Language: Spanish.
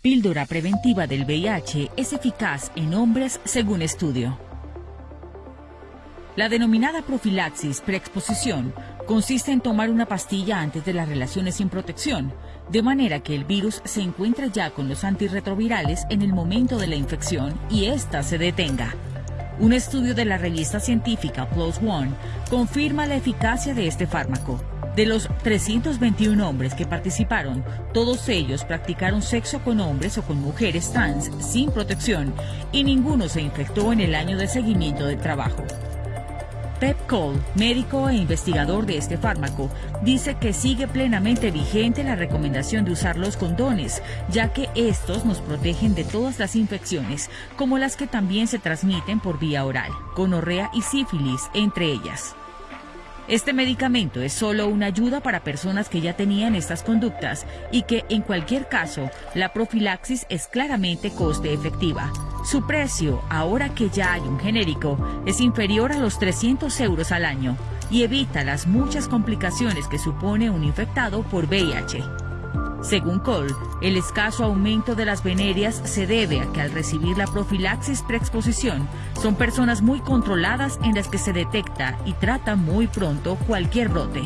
píldora preventiva del VIH es eficaz en hombres según estudio. La denominada profilaxis preexposición consiste en tomar una pastilla antes de las relaciones sin protección, de manera que el virus se encuentre ya con los antirretrovirales en el momento de la infección y ésta se detenga. Un estudio de la revista científica PLOS ONE confirma la eficacia de este fármaco. De los 321 hombres que participaron, todos ellos practicaron sexo con hombres o con mujeres trans sin protección y ninguno se infectó en el año de seguimiento de trabajo. Pep Cole, médico e investigador de este fármaco, dice que sigue plenamente vigente la recomendación de usar los condones, ya que estos nos protegen de todas las infecciones, como las que también se transmiten por vía oral, gonorrea y sífilis, entre ellas. Este medicamento es solo una ayuda para personas que ya tenían estas conductas y que en cualquier caso la profilaxis es claramente coste efectiva. Su precio, ahora que ya hay un genérico, es inferior a los 300 euros al año y evita las muchas complicaciones que supone un infectado por VIH. Según Cole, el escaso aumento de las venerias se debe a que al recibir la profilaxis preexposición son personas muy controladas en las que se detecta y trata muy pronto cualquier brote.